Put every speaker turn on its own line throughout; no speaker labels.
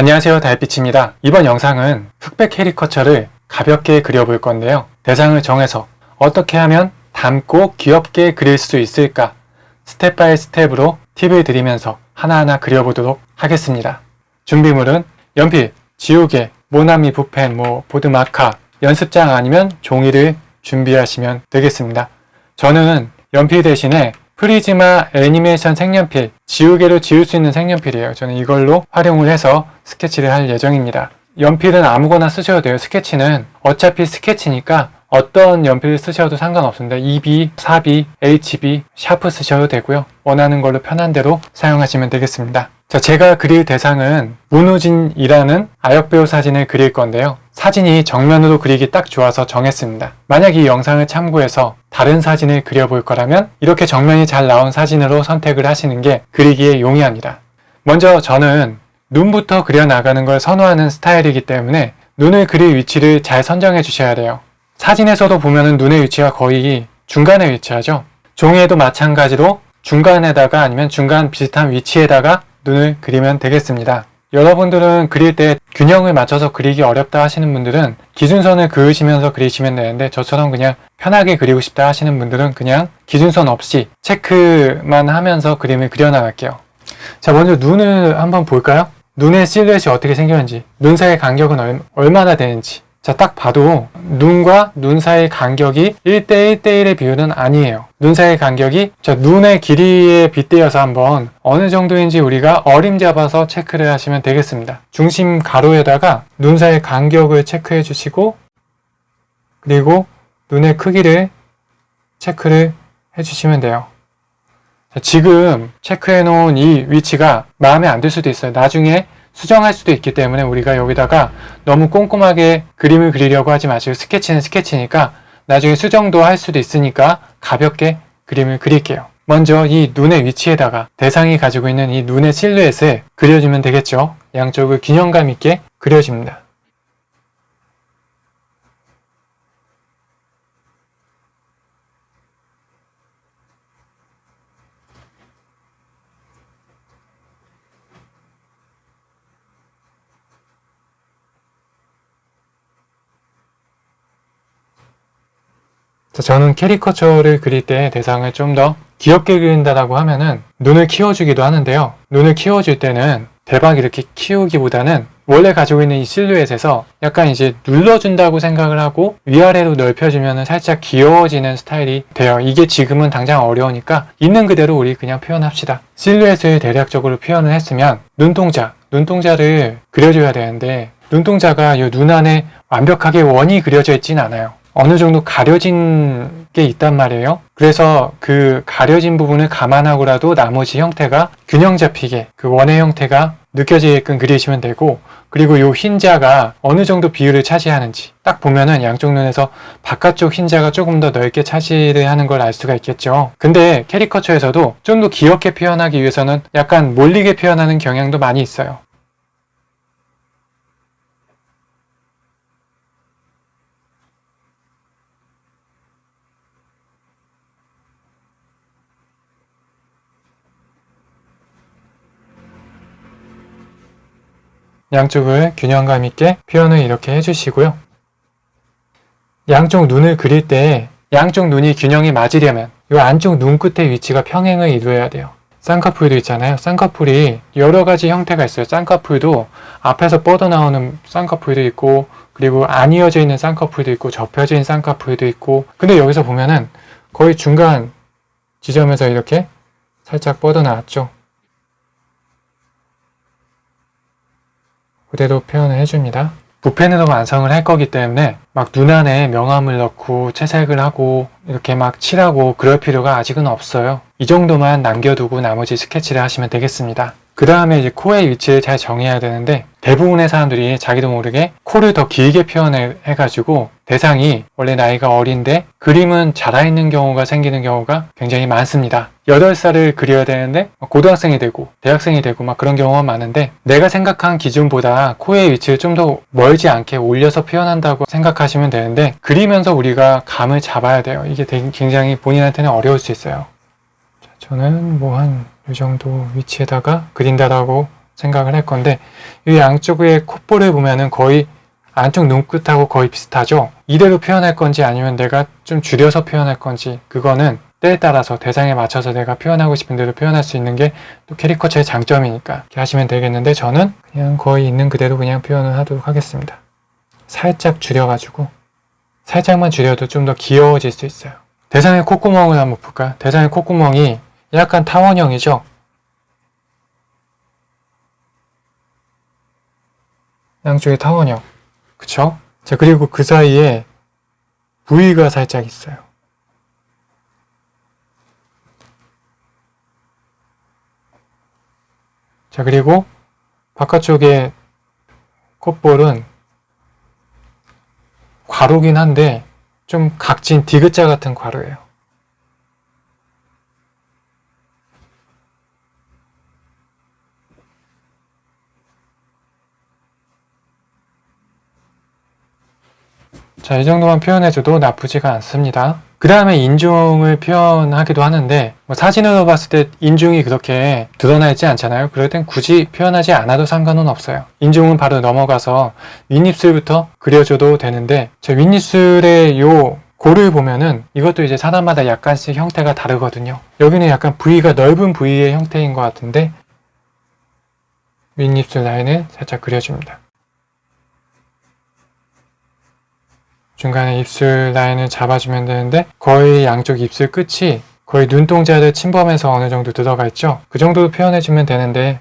안녕하세요 달빛입니다. 이번 영상은 흑백 캐리커처를 가볍게 그려볼 건데요. 대상을 정해서 어떻게 하면 닮고 귀엽게 그릴 수 있을까 step by step으로 팁을 드리면서 하나하나 그려보도록 하겠습니다. 준비물은 연필, 지우개, 모나미 붓펜, 뭐 보드 마카, 연습장 아니면 종이를 준비하시면 되겠습니다. 저는 연필 대신에 프리즈마 애니메이션 색연필, 지우개로 지울 수 있는 색연필이에요. 저는 이걸로 활용을 해서 스케치를 할 예정입니다. 연필은 아무거나 쓰셔도 돼요. 스케치는 어차피 스케치니까 어떤 연필 쓰셔도 상관없습니다. 2B, 4B, HB, 샤프 쓰셔도 되고요. 원하는 걸로 편한 대로 사용하시면 되겠습니다. 자, 제가 그릴 대상은 문우진이라는 아역배우 사진을 그릴 건데요. 사진이 정면으로 그리기 딱 좋아서 정했습니다. 만약 이 영상을 참고해서 다른 사진을 그려볼 거라면 이렇게 정면이 잘 나온 사진으로 선택을 하시는 게 그리기에 용이합니다. 먼저 저는 눈부터 그려나가는 걸 선호하는 스타일이기 때문에 눈을 그릴 위치를 잘 선정해 주셔야 돼요. 사진에서도 보면은 눈의 위치가 거의 중간에 위치하죠. 종이에도 마찬가지로 중간에다가 아니면 중간 비슷한 위치에다가 눈을 그리면 되겠습니다. 여러분들은 그릴 때 균형을 맞춰서 그리기 어렵다 하시는 분들은 기준선을 그으시면서 그리시면 되는데 저처럼 그냥 편하게 그리고 싶다 하시는 분들은 그냥 기준선 없이 체크만 하면서 그림을 그려나갈게요. 자 먼저 눈을 한번 볼까요? 눈의 실루엣이 어떻게 생겼는지 눈 사이의 간격은 얼마나 되는지 자, 딱 봐도 눈과 눈 사이의 간격이 1대 1대1의 비율은 아니에요. 눈 사이의 간격이 자, 눈의 길이에 빗대어서 한번 어느 정도인지 우리가 어림 잡아서 체크를 하시면 되겠습니다. 중심 가로에다가 눈 사이의 간격을 체크해 주시고 그리고 눈의 크기를 체크를 해 주시면 돼요. 자, 지금 체크해 놓은 이 위치가 마음에 안 들 수도 있어요. 나중에 수정할 수도 있기 때문에 우리가 여기다가 너무 꼼꼼하게 그림을 그리려고 하지 마시고 스케치는 스케치니까 나중에 수정도 할 수도 있으니까 가볍게 그림을 그릴게요. 먼저 이 눈의 위치에다가 대상이 가지고 있는 이 눈의 실루엣을 그려주면 되겠죠. 양쪽을 균형감 있게 그려줍니다. 저는 캐리커처를 그릴 때 대상을 좀 더 귀엽게 그린다라고 하면은 눈을 키워주기도 하는데요. 눈을 키워줄 때는 대박 이렇게 키우기보다는 원래 가지고 있는 이 실루엣에서 약간 이제 눌러준다고 생각을 하고 위아래로 넓혀주면 살짝 귀여워지는 스타일이 돼요. 이게 지금은 당장 어려우니까 있는 그대로 우리 그냥 표현합시다. 실루엣을 대략적으로 표현을 했으면 눈동자, 눈동자를 그려줘야 되는데 눈동자가 이 눈 안에 완벽하게 원이 그려져 있진 않아요. 어느 정도 가려진 게 있단 말이에요. 그래서 그 가려진 부분을 감안하고라도 나머지 형태가 균형 잡히게 그 원의 형태가 느껴지게끔 그리시면 되고 그리고 이 흰자가 어느 정도 비율을 차지하는지 딱 보면은 양쪽 눈에서 바깥쪽 흰자가 조금 더 넓게 차지를 하는 걸 알 수가 있겠죠. 근데 캐리커처에서도 좀 더 귀엽게 표현하기 위해서는 약간 몰리게 표현하는 경향도 많이 있어요. 양쪽을 균형감 있게 표현을 이렇게 해주시고요. 양쪽 눈을 그릴 때 양쪽 눈이 균형이 맞으려면 이 안쪽 눈 끝의 위치가 평행을 이루어야 돼요. 쌍꺼풀도 있잖아요. 쌍꺼풀이 여러 가지 형태가 있어요. 쌍꺼풀도 앞에서 뻗어나오는 쌍꺼풀도 있고 그리고 안 이어져 있는 쌍꺼풀도 있고 접혀진 쌍꺼풀도 있고 근데 여기서 보면은 거의 중간 지점에서 이렇게 살짝 뻗어나왔죠. 그대로 표현을 해줍니다. 붓펜으로 완성을 할 거기 때문에 막 눈 안에 명암을 넣고 채색을 하고 이렇게 막 칠하고 그럴 필요가 아직은 없어요. 이 정도만 남겨두고 나머지 스케치를 하시면 되겠습니다. 그 다음에 이제 코의 위치를 잘 정해야 되는데 대부분의 사람들이 자기도 모르게 코를 더 길게 표현해가지고 대상이 원래 나이가 어린데 그림은 자라있는 경우가 생기는 경우가 굉장히 많습니다. 8살을 그려야 되는데 고등학생이 되고 대학생이 되고 막 그런 경우가 많은데 내가 생각한 기준보다 코의 위치를 좀 더 멀지 않게 올려서 표현한다고 생각하시면 되는데 그리면서 우리가 감을 잡아야 돼요. 이게 굉장히 본인한테는 어려울 수 있어요. 저는 뭐 한 이 정도 위치에다가 그린다라고 생각을 할 건데 이 양쪽의 콧볼을 보면은 거의 안쪽 눈끝하고 거의 비슷하죠? 이대로 표현할 건지 아니면 내가 좀 줄여서 표현할 건지 그거는 때에 따라서 대상에 맞춰서 내가 표현하고 싶은 대로 표현할 수 있는 게 또 캐리커처의 장점이니까 이렇게 하시면 되겠는데 저는 그냥 거의 있는 그대로 그냥 표현을 하도록 하겠습니다. 살짝 줄여가지고 살짝만 줄여도 좀 더 귀여워질 수 있어요. 대상의 콧구멍을 한번 볼까요? 대상의 콧구멍이 약간 타원형이죠? 양쪽에 타원형. 그쵸? 자, 그리고 그 사이에 부위가 살짝 있어요. 자, 그리고 바깥쪽에 콧볼은 괄호긴 한데 좀 각진 디귿자 같은 괄호예요. 자, 이 정도만 표현해줘도 나쁘지가 않습니다. 그 다음에 인중을 표현하기도 하는데 뭐 사진으로 봤을 때 인중이 그렇게 드러나 있지 않잖아요. 그럴 땐 굳이 표현하지 않아도 상관은 없어요. 인중은 바로 넘어가서 윗입술부터 그려줘도 되는데 저 윗입술의 요 고를 보면은 이것도 이제 사람마다 약간씩 형태가 다르거든요. 여기는 약간 부위가 넓은 부위의 형태인 것 같은데 윗입술 라인을 살짝 그려줍니다. 중간에 입술 라인을 잡아주면 되는데 거의 양쪽 입술 끝이 거의 눈동자를 침범해서 어느 정도 들어가 있죠. 그 정도로 표현해주면 되는데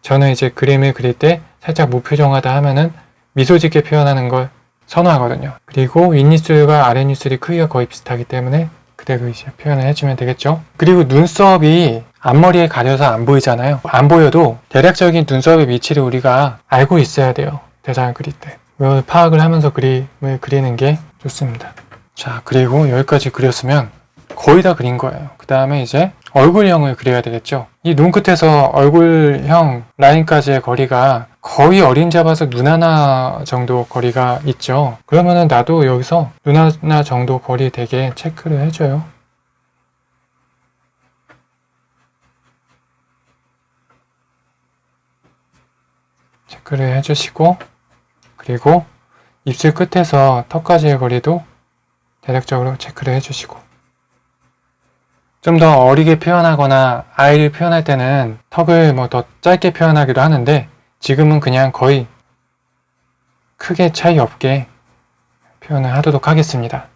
저는 이제 그림을 그릴 때 살짝 무표정하다 하면은 미소 짓게 표현하는 걸 선호하거든요. 그리고 윗입술과 아랫입술이 크기가 거의 비슷하기 때문에 그대로 이제 표현을 해주면 되겠죠. 그리고 눈썹이 앞머리에 가려서 안 보이잖아요. 안 보여도 대략적인 눈썹의 위치를 우리가 알고 있어야 돼요. 대상을 그릴 때. 이걸 파악을 하면서 그림을 그리는 게 좋습니다. 자, 그리고 여기까지 그렸으면 거의 다 그린 거예요. 그 다음에 이제 얼굴형을 그려야 되겠죠. 이 눈끝에서 얼굴형 라인까지의 거리가 거의 어림잡아서 눈 하나 정도 거리가 있죠. 그러면은 나도 여기서 눈 하나 정도 거리 되게 체크를 해줘요. 체크를 해주시고 그리고 입술 끝에서 턱까지의 거리도 대략적으로 체크를 해주시고 좀 더 어리게 표현하거나 아이를 표현할 때는 턱을 뭐 더 짧게 표현하기도 하는데 지금은 그냥 거의 크게 차이 없게 표현을 하도록 하겠습니다.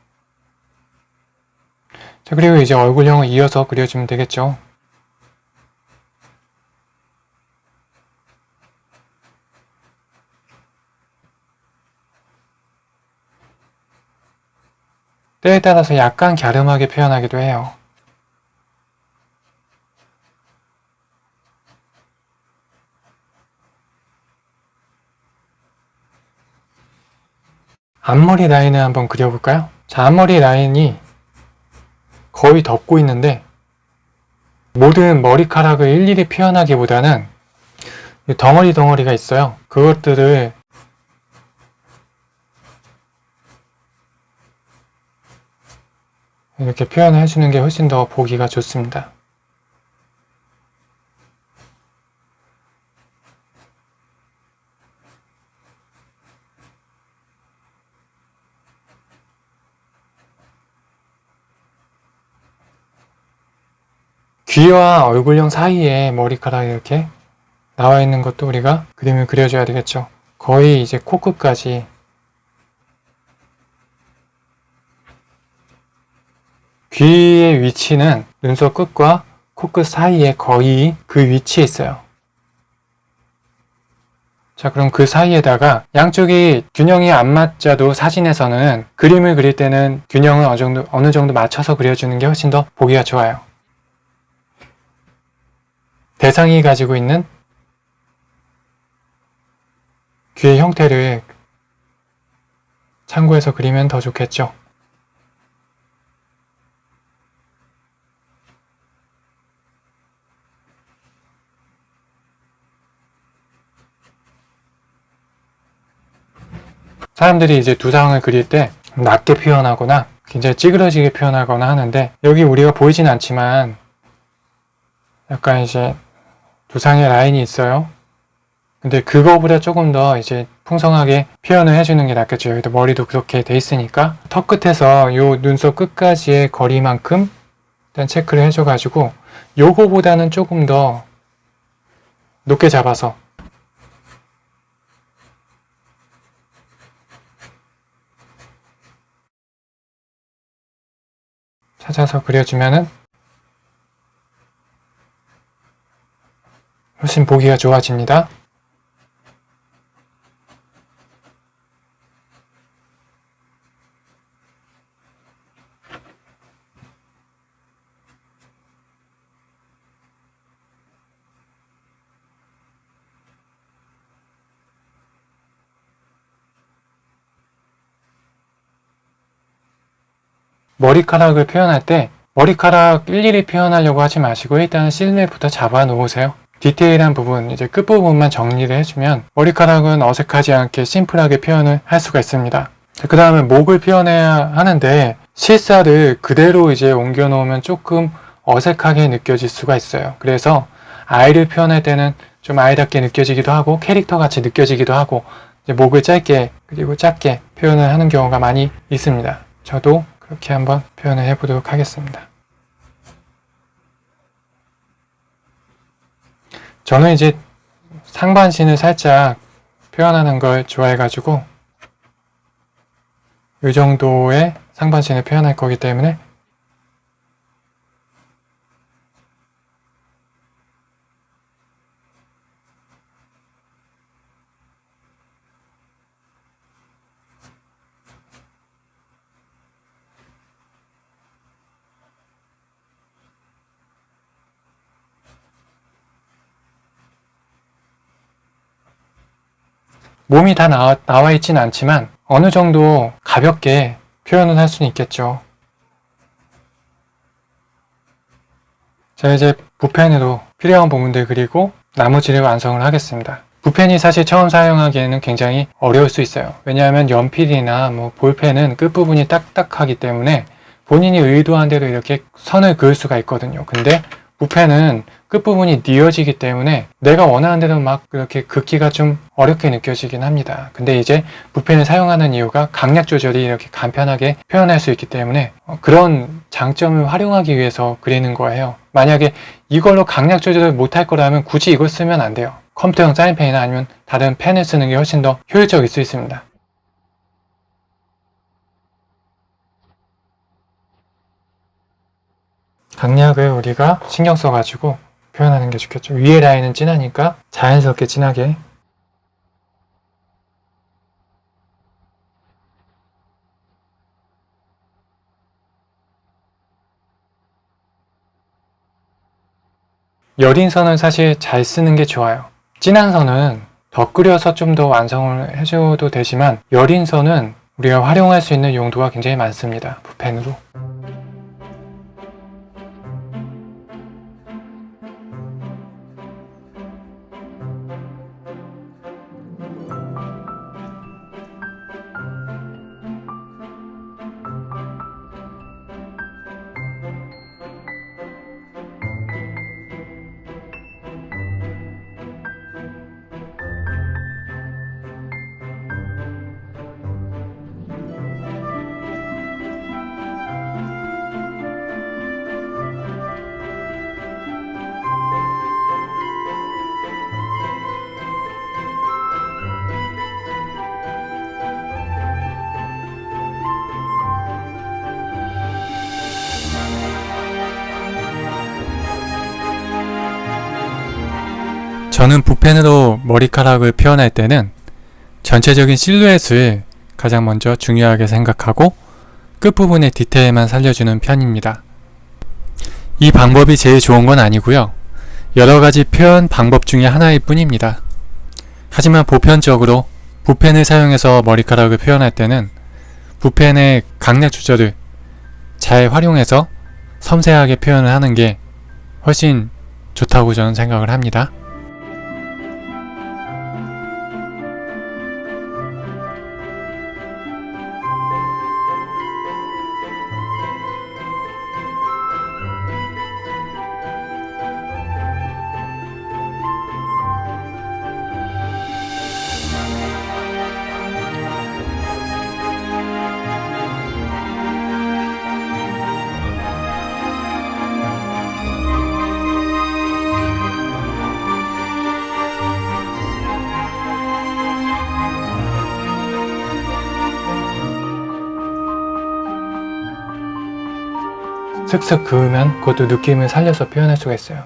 자, 그리고 이제 얼굴형을 이어서 그려주면 되겠죠. 때에 따라서 약간 갸름하게 표현하기도 해요. 앞머리 라인을 한번 그려볼까요? 자, 앞머리 라인이 거의 덮고 있는데 모든 머리카락을 일일이 표현하기보다는 덩어리 덩어리가 있어요. 그것들을 이렇게 표현해 주는 게 훨씬 더 보기가 좋습니다. 귀와 얼굴형 사이에 머리카락이 이렇게 나와 있는 것도 우리가 그림을 그려줘야 되겠죠. 거의 이제 코끝까지 귀의 위치는 눈썹 끝과 코끝 사이에 거의 그 위치에 있어요. 자 그럼 그 사이에다가 양쪽이 균형이 안 맞자도 사진에서는 그림을 그릴 때는 균형을 어느 정도, 어느 정도 맞춰서 그려주는 게 훨씬 더 보기가 좋아요. 대상이 가지고 있는 귀의 형태를 참고해서 그리면 더 좋겠죠. 사람들이 이제 두상을 그릴 때 낮게 표현하거나 굉장히 찌그러지게 표현하거나 하는데 여기 우리가 보이진 않지만 약간 이제 두상의 라인이 있어요. 근데 그거보다 조금 더 이제 풍성하게 표현을 해주는 게 낫겠죠. 여기도 머리도 그렇게 돼 있으니까 턱 끝에서 요 눈썹 끝까지의 거리만큼 일단 체크를 해줘가지고 요거보다는 조금 더 높게 잡아서 찾아서 그려주면은 훨씬 보기가 좋아집니다. 머리카락을 표현할 때 머리카락 일일이 표현하려고 하지 마시고 일단 실루엣부터 잡아 놓으세요. 디테일한 부분, 이제 끝부분만 정리를 해주면 머리카락은 어색하지 않게 심플하게 표현을 할 수가 있습니다. 그 다음에 목을 표현해야 하는데 실사를 그대로 이제 옮겨 놓으면 조금 어색하게 느껴질 수가 있어요. 그래서 아이를 표현할 때는 좀 아이답게 느껴지기도 하고 캐릭터 같이 느껴지기도 하고 목을 짧게 그리고 작게 표현을 하는 경우가 많이 있습니다. 저도 그렇게 한번 표현을 해보도록 하겠습니다. 저는 이제 상반신을 살짝 표현하는 걸 좋아해가지고 이 정도의 상반신을 표현할 거기 때문에 몸이 다 나와, 나와 있진 않지만 어느 정도 가볍게 표현을 할 수는 있겠죠. 자 이제 붓펜으로 필요한 부분들 그리고 나머지를 완성을 하겠습니다. 붓펜이 사실 처음 사용하기에는 굉장히 어려울 수 있어요. 왜냐하면 연필이나 뭐 볼펜은 끝부분이 딱딱하기 때문에 본인이 의도한 대로 이렇게 선을 그을 수가 있거든요. 근데 붓펜은 끝부분이 뉘어지기 때문에 내가 원하는 대로 막 그렇게 긋기가 좀 어렵게 느껴지긴 합니다. 근데 이제 붓펜을 사용하는 이유가 강약 조절이 이렇게 간편하게 표현할 수 있기 때문에 어, 그런 장점을 활용하기 위해서 그리는 거예요. 만약에 이걸로 강약 조절을 못할 거라면 굳이 이걸 쓰면 안 돼요. 컴퓨터용 사인펜이나 아니면 다른 펜을 쓰는 게 훨씬 더 효율적일 수 있습니다. 강약을 우리가 신경 써가지고 표현하는 게 좋겠죠. 위에 라인은 진하니까 자연스럽게 진하게 여린 선은 사실 잘 쓰는 게 좋아요. 진한 선은 더 끓여서 좀 더 완성을 해줘도 되지만 여린 선은 우리가 활용할 수 있는 용도가 굉장히 많습니다. 붓펜으로. 저는 붓펜으로 머리카락을 표현할 때는 전체적인 실루엣을 가장 먼저 중요하게 생각하고 끝부분의 디테일만 살려주는 편입니다. 이 방법이 제일 좋은 건 아니고요. 여러가지 표현 방법 중에 하나일 뿐입니다. 하지만 보편적으로 붓펜을 사용해서 머리카락을 표현할 때는 붓펜의 강약 조절을 잘 활용해서 섬세하게 표현을 하는 게 훨씬 좋다고 저는 생각을 합니다. 슥슥 그으면 그것도 느낌을 살려서 표현할 수가 있어요.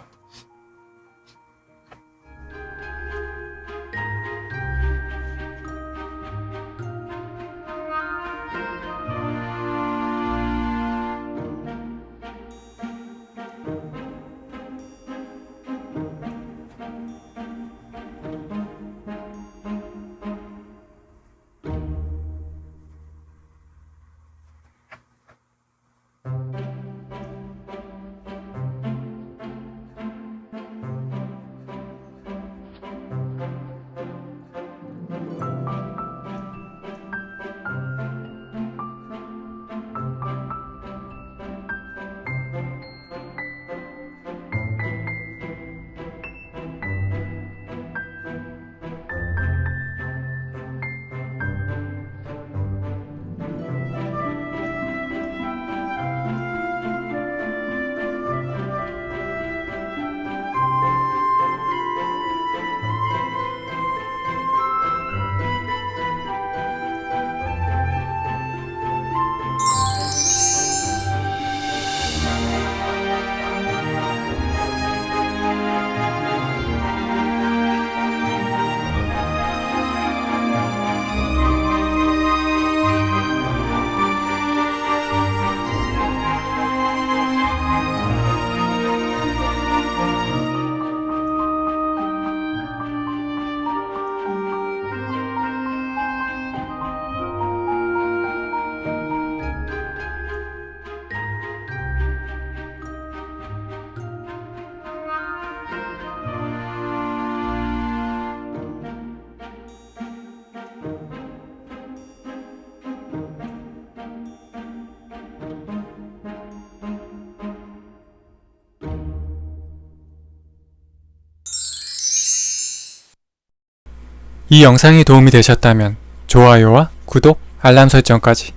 이 영상이 도움이 되셨다면 좋아요와 구독, 알람 설정까지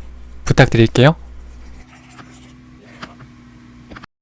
부탁드릴게요.